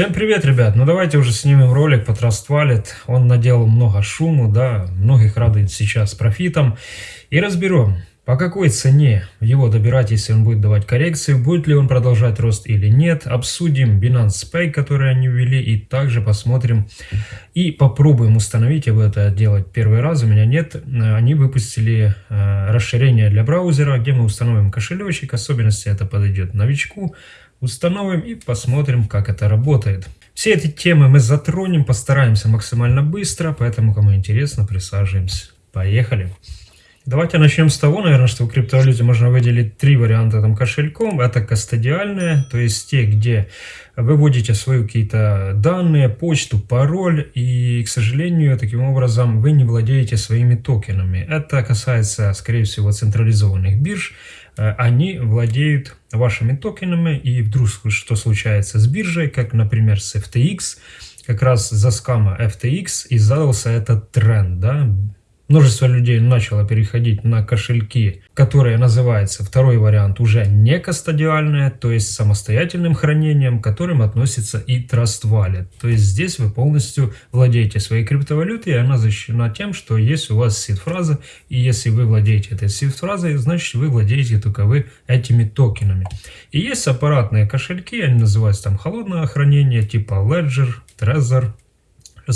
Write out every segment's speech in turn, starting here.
Всем привет, ребят! Ну давайте уже снимем ролик по Trust Wallet. Он наделал много шуму, да, многих радует сейчас профитом. И разберем, по какой цене его добирать, если он будет давать коррекции, будет ли он продолжать рост или нет. Обсудим Binance Pay, который они ввели, и также посмотрим и попробуем установить, я буду это делать первый раз, у меня нет. Они выпустили э, расширение для браузера, где мы установим кошелечек, особенности это подойдет новичку установим и посмотрим, как это работает. Все эти темы мы затронем, постараемся максимально быстро, поэтому, кому интересно, присаживаемся. Поехали! Давайте начнем с того, наверное, что в криптовалюте можно выделить три варианта там кошельком. Это кастодиальные, то есть те, где вы вводите свои какие-то данные, почту, пароль, и, к сожалению, таким образом вы не владеете своими токенами. Это касается, скорее всего, централизованных бирж, они владеют вашими токенами, и вдруг что случается с биржей, как, например, с FTX, как раз за скама FTX и задался этот тренд, да, Множество людей начало переходить на кошельки, которые называются второй вариант уже не кастодиальные, то есть самостоятельным хранением, к которым относится и Trust Wallet. То есть здесь вы полностью владеете своей криптовалютой, и она защищена тем, что есть у вас сид-фраза, и если вы владеете этой сид-фразой, значит вы владеете только вы этими токенами. И есть аппаратные кошельки, они называются там холодное хранение, типа Ledger, Trezor,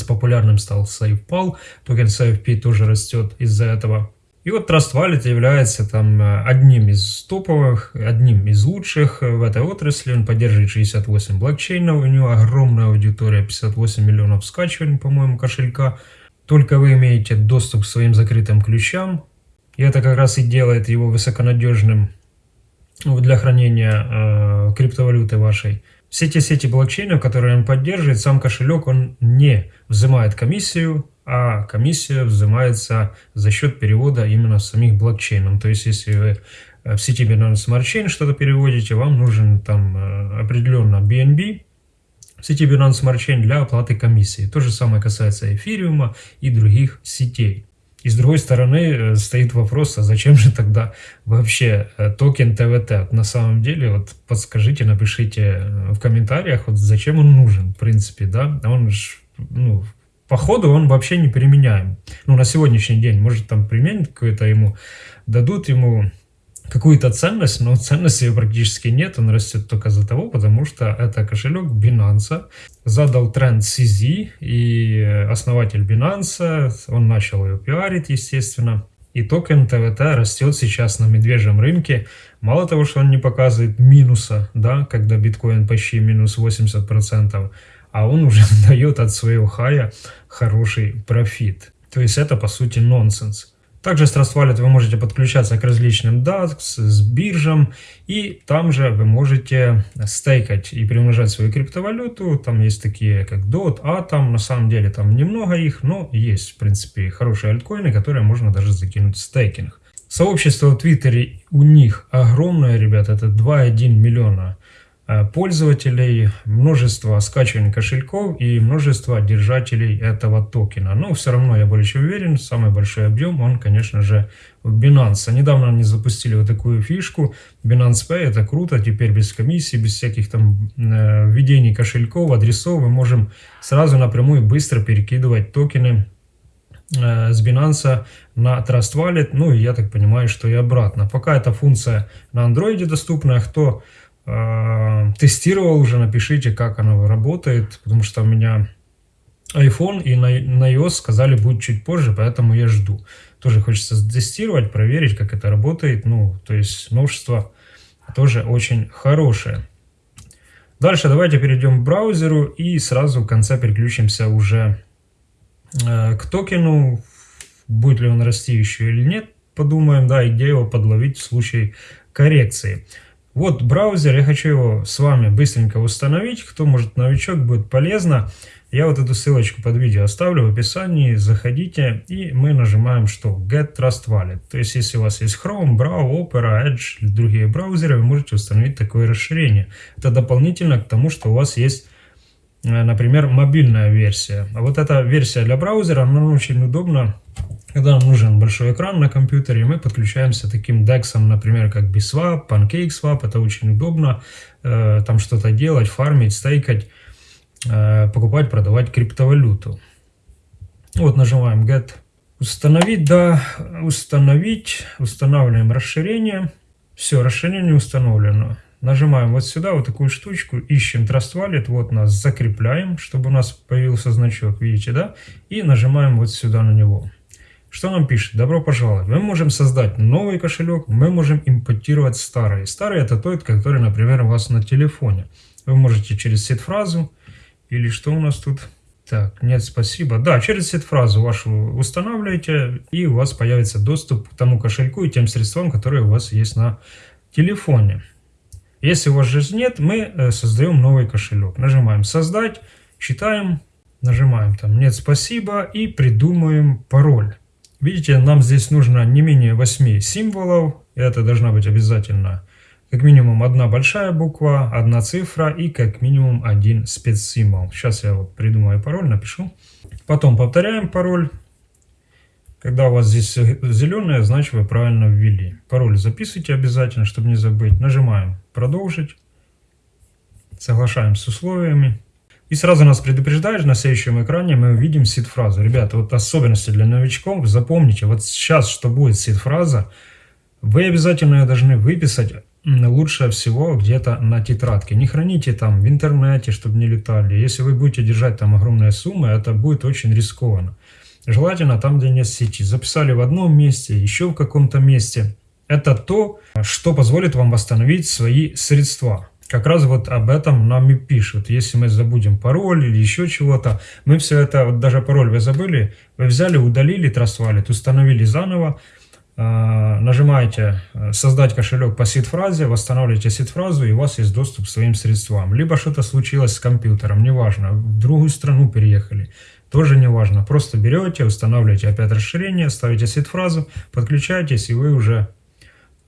популярным стал SafePal, токен SafeP тоже растет из-за этого. И вот Trust Wallet является там э, одним из топовых, одним из лучших в этой отрасли. Он поддерживает 68 блокчейнов, у него огромная аудитория, 58 миллионов скачиваний, по-моему, кошелька. Только вы имеете доступ к своим закрытым ключам. И это как раз и делает его высоконадежным для хранения э, криптовалюты вашей. Все те сети блокчейнов, которые он поддерживает, сам кошелек, он не взимает комиссию, а комиссия взимается за счет перевода именно самих блокчейнов. То есть, если вы в сети Binance Smart Chain что-то переводите, вам нужен там э, определенно BNB, в сети Binance Smart Chain для оплаты комиссии. То же самое касается эфириума и других сетей. И с другой стороны э, стоит вопрос, а зачем же тогда вообще э, токен ТВТ? На самом деле, вот подскажите, напишите э, в комментариях, вот зачем он нужен, в принципе, да? Он же, ну, по ходу он вообще не применяем. Ну, на сегодняшний день, может, там применят какое-то ему, дадут ему какую-то ценность, но ценности практически нет, он растет только за того, потому что это кошелек Binance, задал тренд CZ, и основатель Binance, он начал ее пиарить, естественно, и токен TWT растет сейчас на медвежьем рынке. Мало того, что он не показывает минуса, да, когда биткоин почти минус 80%, а он уже дает от своего хая хороший профит. То есть это по сути нонсенс. Также с Trust Wallet вы можете подключаться к различным DEX-биржам, и там же вы можете стейкать и приумножать свою криптовалюту. Там есть такие, как DOT, Atom, на самом деле там немного их, но есть, в принципе, хорошие альткоины, которые можно даже закинуть в стейкинг. Сообщество в Твиттере у них огромное, ребят, это 2,1 миллиона пользователей, множество скачиваний кошельков и множество держателей этого токена. Но все равно я более чем уверен, самый большой объем он, конечно же, в Binance. Недавно они запустили вот такую фишку. Binance Pay это круто, теперь без комиссии, без всяких там э, введений кошельков, адресов мы можем сразу напрямую быстро перекидывать токены э, с Binance на Trust Wallet, ну и я так понимаю, что и обратно. Пока эта функция на Android доступна, кто э, тестировал уже, напишите, как оно работает, потому что у меня iPhone и на, на iOS сказали будет чуть позже, поэтому я жду. Тоже хочется тестировать, проверить, как это работает. Ну, то есть новшество тоже очень хорошее. Дальше давайте перейдем к браузеру и сразу в конце переключимся уже э, к токену. Будет ли он расти еще или нет, подумаем, да, и где его подловить в случае коррекции. Вот браузер, я хочу его с вами быстренько установить. Кто может новичок, будет полезно. Я вот эту ссылочку под видео оставлю в описании. Заходите и мы нажимаем что? Get Trust Wallet. То есть если у вас есть Chrome, Brave, Opera, Edge или другие браузеры, вы можете установить такое расширение. Это дополнительно к тому, что у вас есть э, например, мобильная версия. А вот эта версия для браузера, она очень удобна когда нам нужен большой экран на компьютере, мы подключаемся таким DEX, например, как BSwap, PancakeSwap. Это очень удобно. Э, там что-то делать, фармить, стейкать. э, покупать, продавать криптовалюту. Вот нажимаем Get. Установить, да, установить, устанавливаем расширение. Все, расширение установлено. Нажимаем вот сюда, вот такую штучку, ищем Trust Wallet, вот нас закрепляем, чтобы у нас появился значок, видите, да? И нажимаем вот сюда на него. Что нам пишет? Добро пожаловать. Мы можем создать новый кошелек, мы можем импортировать старый. Старый это тот, который, например, у вас на телефоне. Вы можете через сет-фразу или что у нас тут? Так, нет, спасибо. Да, через сет-фразу вашу устанавливаете, и у вас появится доступ к тому кошельку и тем средствам, которые у вас есть на телефоне. Если у вас же нет, мы э, создаем новый кошелек. Нажимаем «Создать», читаем, нажимаем там «Нет, спасибо» и придумаем пароль. Видите, нам здесь нужно не менее 8 символов. Это должна быть обязательно как минимум одна большая буква, одна цифра и как минимум один спецсимвол. Сейчас я вот придумаю пароль, напишу. Потом повторяем пароль. Когда у вас здесь зеленое, значит вы правильно ввели. Пароль записывайте обязательно, чтобы не забыть. Нажимаем «Продолжить». Соглашаем с условиями. И сразу нас предупреждает, на следующем экране мы увидим сид-фразу. Ребята, вот особенности для новичков, запомните, вот сейчас, что будет сид-фраза, вы обязательно ее должны выписать лучше всего где-то на тетрадке. Не храните там в интернете, чтобы не летали. Если вы будете держать там огромные суммы, это будет очень рискованно. Желательно там, где нет сети. Записали в одном месте, еще в каком-то месте. Это то, что позволит вам восстановить свои средства. Как раз вот об этом нам и пишут. Если мы забудем пароль или еще чего-то, мы все это, вот даже пароль вы забыли, вы взяли, удалили Trust Wallet, установили заново, э, нажимаете э, «Создать кошелек по сид-фразе», восстанавливаете сид-фразу, и у вас есть доступ к своим средствам. Либо что-то случилось с компьютером, неважно, в другую страну переехали, тоже неважно. Просто берете, устанавливаете опять расширение, ставите сид-фразу, подключаетесь, и вы уже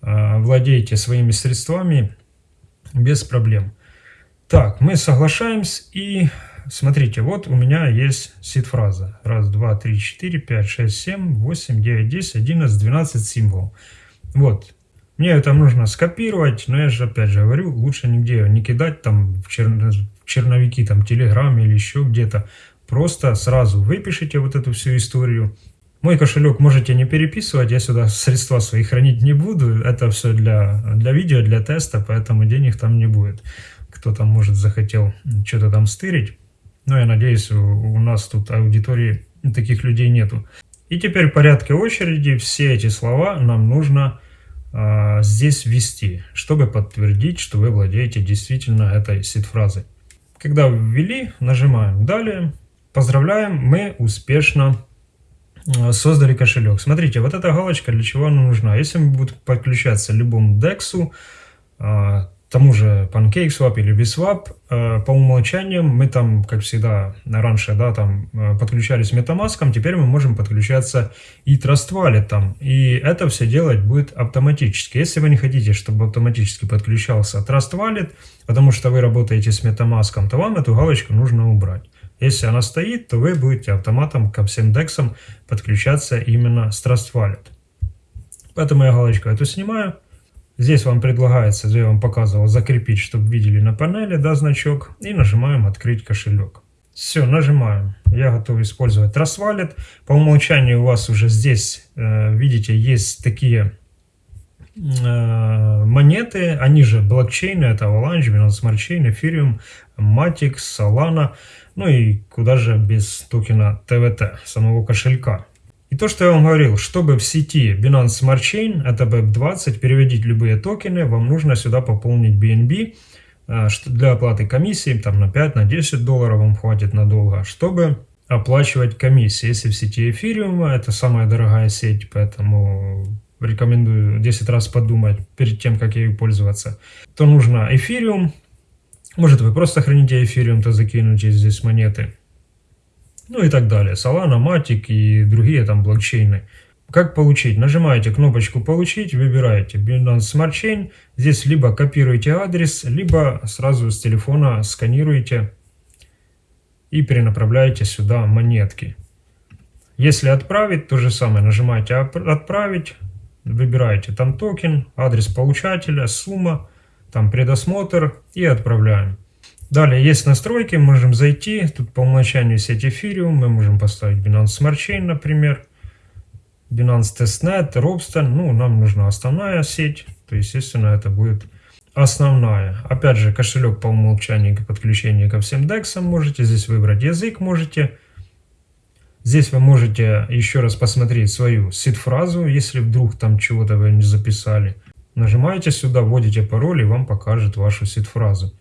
э, владеете своими средствами, без проблем. Так, мы соглашаемся и смотрите, вот у меня есть сид-фраза. Раз, два, три, четыре, пять, шесть, семь, восемь, девять, десять, одиннадцать, двенадцать символов. Вот. Мне это нужно скопировать, но я же опять же говорю, лучше нигде не кидать там в, чер... в черновики, там, Телеграм или еще где-то. Просто сразу выпишите вот эту всю историю, мой кошелек можете не переписывать, я сюда средства свои хранить не буду. Это все для, для видео, для теста, поэтому денег там не будет. Кто там, может, захотел что-то там стырить. Но я надеюсь, у, у нас тут аудитории таких людей нету. И теперь в порядке очереди все эти слова нам нужно а, здесь ввести, чтобы подтвердить, что вы владеете действительно этой сид-фразой. Когда ввели, нажимаем «Далее». Поздравляем, мы успешно создали кошелек. Смотрите, вот эта галочка для чего она нужна? Если мы будем подключаться любому DEX, э, тому же PancakeSwap или Biswap, э, по умолчанию мы там, как всегда, раньше, да, там подключались MetaMask, теперь мы можем подключаться и Trust Wallet. И это все делать будет автоматически. Если вы не хотите, чтобы автоматически подключался Trust Wallet, потому что вы работаете с MetaMask, то вам эту галочку нужно убрать. Если она стоит, то вы будете автоматом ко всем дексам подключаться именно с Trust Wallet. Поэтому я галочку эту снимаю. Здесь вам предлагается, я вам показывал, закрепить, чтобы видели на панели, да, значок. И нажимаем «Открыть кошелек». Все, нажимаем. Я готов использовать Trust Wallet. По умолчанию у вас уже здесь, э, видите, есть такие монеты. Они же блокчейны. Это Avalanche, Binance Smart Chain, Ethereum, Matic, Solana. Ну и куда же без токена ТВТ, самого кошелька. И то, что я вам говорил, чтобы в сети Binance Smart Chain, это BEP20, переводить любые токены, вам нужно сюда пополнить BNB э, для оплаты комиссии, там на 5, на 10 долларов вам хватит надолго, чтобы оплачивать комиссии. Если в сети Ethereum, это самая дорогая сеть, поэтому рекомендую 10 раз подумать перед тем, как ею пользоваться, то нужно Ethereum, может вы просто храните эфириум, то закинете здесь монеты. Ну и так далее. Solana, Matic и другие там блокчейны. Как получить? Нажимаете кнопочку «Получить», выбираете Binance Smart Chain. Здесь либо копируете адрес, либо сразу с телефона сканируете и перенаправляете сюда монетки. Если отправить, то же самое. Нажимаете «Отправить», выбираете там токен, адрес получателя, сумма там предосмотр и отправляем. Далее есть настройки, можем зайти, тут по умолчанию сеть Ethereum, мы можем поставить Binance Smart Chain, например, Binance Testnet, Robston, ну, нам нужна основная сеть, то, естественно, это будет основная. Опять же, кошелек по умолчанию подключения ко всем DEX можете, здесь выбрать язык можете, Здесь вы можете еще раз посмотреть свою сид-фразу, если вдруг там чего-то вы не записали. Нажимаете сюда, вводите пароль и вам покажет вашу сид-фразу.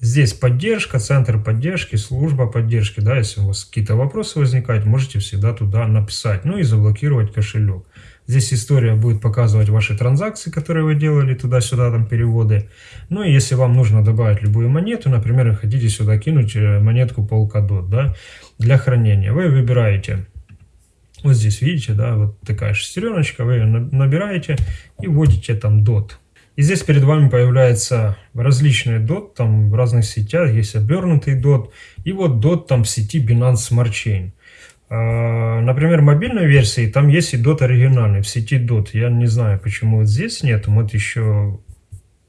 Здесь поддержка, центр поддержки, служба поддержки. Да, если у вас какие-то вопросы возникают, можете всегда туда написать. Ну и заблокировать кошелек. Здесь история будет показывать ваши транзакции, которые вы делали туда-сюда, там переводы. Ну и если вам нужно добавить любую монету, например, вы хотите сюда кинуть э, монетку Polkadot, да, для хранения, вы выбираете, вот здесь видите, да, вот такая шестереночка, вы ее набираете и вводите там DOT. И здесь перед вами появляется различные DOT, там в разных сетях есть обернутый DOT, и вот DOT там в сети Binance Smart Chain. А, например, мобильной версии там есть и DOT оригинальный, в сети DOT. Я не знаю, почему вот здесь нет, вот еще,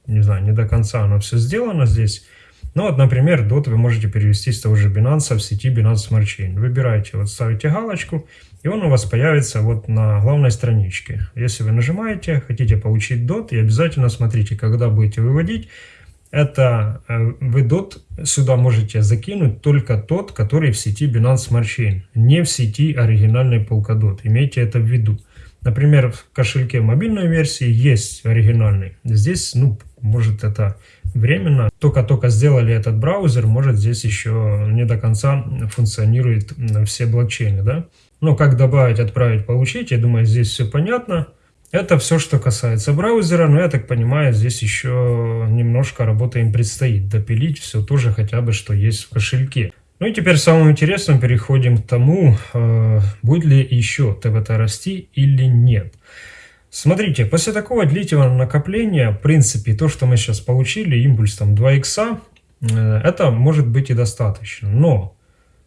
не знаю, не до конца оно все сделано здесь. Ну вот, например, DOT вы можете перевести с того же Binance в сети Binance Smart Chain. Выбираете, вот ставите галочку, и он у вас появится вот на главной страничке. Если вы нажимаете, хотите получить DOT, и обязательно смотрите, когда будете выводить, это э, вы DOT сюда можете закинуть только тот, который в сети Binance Smart Chain, не в сети оригинальной Polkadot. Имейте это в виду. Например, в кошельке мобильной версии есть оригинальный. Здесь, ну, может это временно. Только-только сделали этот браузер, может здесь еще не до конца функционирует все блокчейны, да. Но как добавить, отправить, получить, я думаю, здесь все понятно. Это все, что касается браузера, но я так понимаю, здесь еще немножко работы им предстоит допилить все тоже хотя бы, что есть в кошельке. Ну и теперь самым интересным переходим к тому, э, будет ли еще ТВТ расти или нет. Смотрите, после такого длительного накопления, в принципе, то, что мы сейчас получили, импульс там 2 икса, э, это может быть и достаточно. Но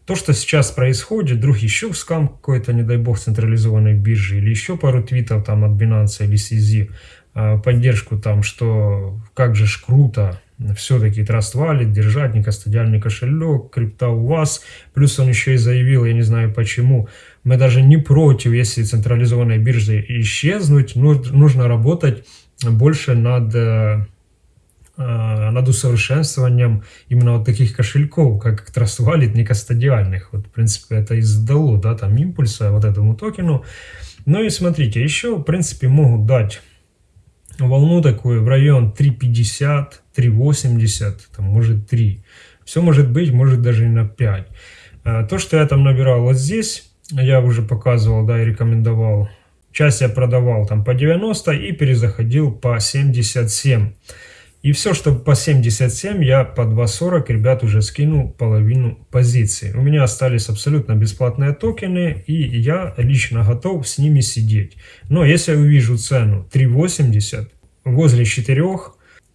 то, что сейчас происходит, вдруг еще скам какой-то, не дай бог, централизованной биржи, или еще пару твитов там от Binance или CZ, а, поддержку там, что как же ж круто, все-таки Trust Wallet, держать некостадиальный кошелек, крипта у вас. Плюс он еще и заявил, я не знаю почему, мы даже не против, если централизованной биржи исчезнуть, нужно работать больше над э, Э, над усовершенствованием именно вот таких кошельков, как Trust Wallet, не кастодиальных. Вот, в принципе, это и задало, да, там импульса вот этому токену. Ну и смотрите, еще, в принципе, могут дать волну такую в район 3.50, 3.80, там, может 3. Все может быть, может даже и на 5. Э, то, что я там набирал вот здесь, я уже показывал, да, и рекомендовал. Часть я продавал там по 90 и перезаходил по 77. И все, что по 77, я по 2.40, ребят, уже скинул половину позиции. У меня остались абсолютно бесплатные токены, и я лично готов с ними сидеть. Но если я увижу цену 3.80 возле 4,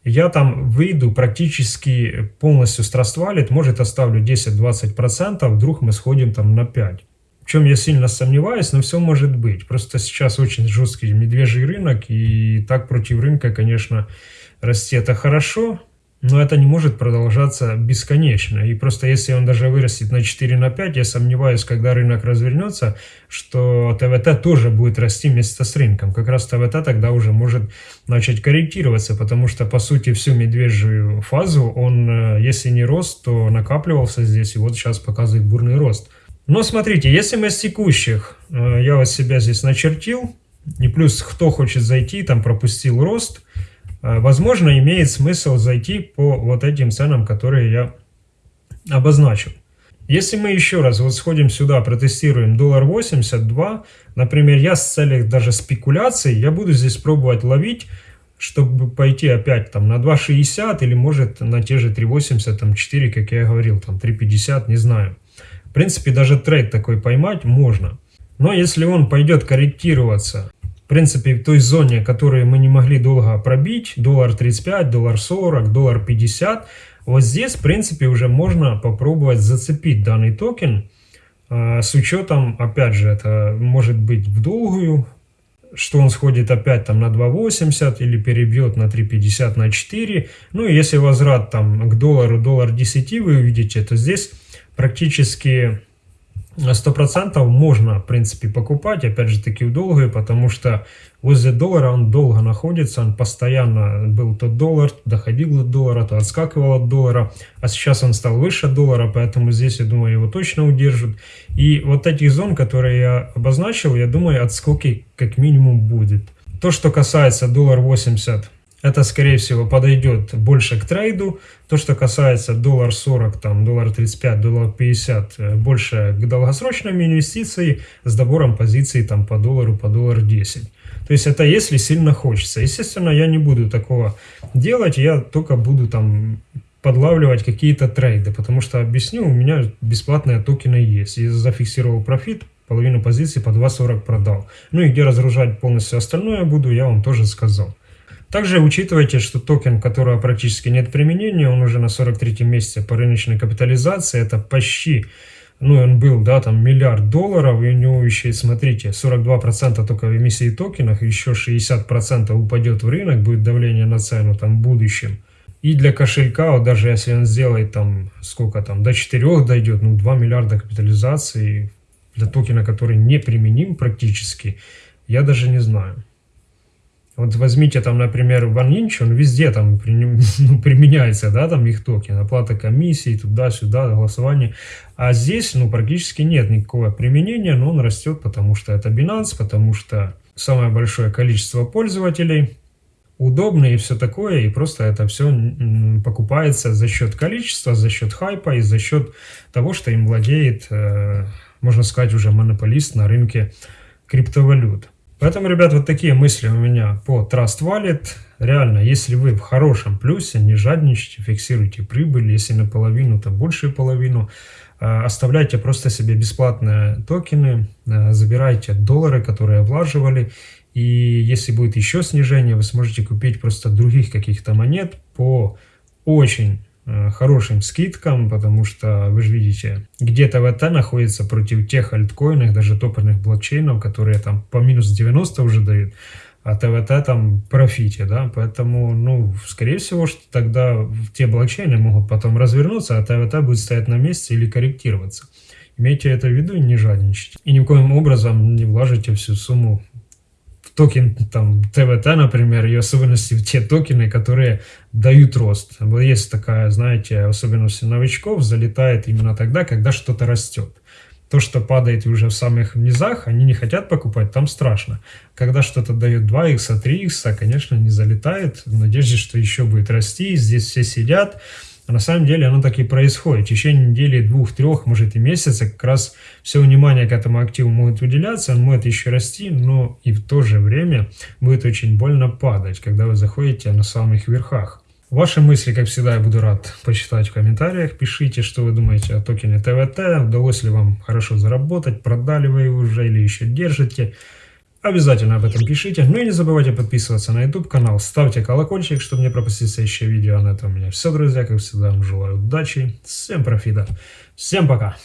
я там выйду практически полностью с Trust Wallet, может оставлю 10-20%, вдруг мы сходим там на 5. Чем я сильно сомневаюсь, но все может быть. Просто сейчас очень жесткий медвежий рынок, и так против рынка, конечно, расти это хорошо, но это не может продолжаться бесконечно. И просто если он даже вырастет на 4 на 5, я сомневаюсь, когда рынок развернется, что ТВТ тоже будет расти вместе с рынком. Как раз ТВТ тогда уже может начать корректироваться, потому что по сути всю медвежью фазу он, э, если не рост, то накапливался здесь и вот сейчас показывает бурный рост. Но смотрите, если мы с текущих, э, я вот себя здесь начертил, и плюс кто хочет зайти, там пропустил рост – Э, возможно, имеет смысл зайти по вот этим ценам, которые я обозначил. Если мы еще раз вот сходим сюда, протестируем доллар 82, например, я с целью даже спекуляций, я буду здесь пробовать ловить, чтобы пойти опять там на 2.60 или может на те же 3.80, там 4, как я говорил, там 3.50, не знаю. В принципе, даже trade такой поймать можно. Но если он пойдет корректироваться принципе, в той зоне, которую мы не могли долго пробить, доллар 35, доллар 40, доллар 50, вот здесь, в принципе, уже можно попробовать зацепить данный токен, а, с учетом, опять же, это может быть в долгую что он сходит опять там на 2.80 или перебьет на 3.50 на 4. Ну и если возврат там к доллару, доллар 10 вы увидите, то здесь практически 100% можно, в принципе, покупать, опять же таки, в долгую, потому что возле доллара он долго находится, он постоянно был тот доллар, доходил до доллара, то отскакивал от доллара, а сейчас он стал выше доллара, поэтому здесь, я думаю, его точно удержат. И вот этих зон, которые я обозначил, я думаю, отскоки как минимум будет. То, что касается доллар 80 это, скорее всего, подойдет больше к трейду. То, что касается доллар 40, там, доллар 35, доллар 50, э, больше к долгосрочным инвестициям с добором позиций там, по доллару, по доллар 10. То есть это если сильно хочется. Естественно, я не буду такого делать, я только буду там подлавливать какие-то trade ы, потому что, объясню, у меня бесплатные токены есть. Я зафиксировал профит, половину позиций по 2.40 продал. Ну и где разгружать полностью остальное буду, я вам тоже сказал. Также учитывайте, что токен, которого практически нет применения, он уже на 43 месяце по рыночной капитализации, это почти, ну он был, да, там миллиард долларов, и у него еще, смотрите, 42% только в эмиссии токенов, еще 60% упадет в рынок, будет давление на цену там в будущем. И для кошелька, вот даже если он сделает там, сколько там, до 4 дойдет, ну 2 миллиарда капитализации для токена, который не применим практически, я даже не знаю. Вот возьмите там, например, OneInch, он везде там ну, применяется, да, там их токен, оплата комиссии, туда-сюда, голосование. А здесь, ну, практически нет никакого применения, но он растет, потому что это Binance, потому что самое большое количество пользователей, удобно и все такое, и просто это все покупается за счет количества, за счет хайпа и за счет того, что им владеет, э, можно сказать, уже монополист на рынке криптовалют. Поэтому, ребят, вот такие мысли у меня по Trust Wallet. Реально, если вы в хорошем плюсе, не жадничайте, фиксируйте прибыль. Если наполовину, то большую половину. А, оставляйте просто себе бесплатные токены, а, забирайте доллары, которые влаживали. И если будет еще снижение, вы сможете купить просто других каких-то монет по очень хорошим скидкам, потому что вы же видите, где ТВТ находится против тех альткоинов, даже топорных блокчейнов, которые там по минус 90 уже дают, а ТВТ там профите, да, поэтому, ну, скорее всего, что тогда те блокчейны могут потом развернуться, а ТВТ будет стоять на месте или корректироваться. Имейте это в виду и не жадничайте. И ни в коем образом не вложите всю сумму токен там ТВТ, например, и особенности в те токены, которые дают рост. Есть такая, знаете, особенность новичков, залетает именно тогда, когда что-то растет. То, что падает уже в самых низах, они не хотят покупать, там страшно. Когда что-то дает 2х, 3х, конечно, не залетает, в надежде, что еще будет расти, здесь все сидят, а на самом деле оно так и происходит. В течение недели, двух, трех, может и месяца как раз все внимание к этому активу может уделяться, он может еще расти, но и в то же время будет очень больно падать, когда вы заходите на самых верхах. Ваши мысли, как всегда, я буду рад почитать в комментариях. Пишите, что вы думаете о токене ТВТ, удалось ли вам хорошо заработать, продали вы его уже или еще держите. Обязательно об этом пишите. Ну и не забывайте подписываться на YouTube канал, ставьте колокольчик, чтобы не пропустить следующее видео. На этом у меня все, друзья. Как всегда, вам желаю удачи, всем профита, всем пока.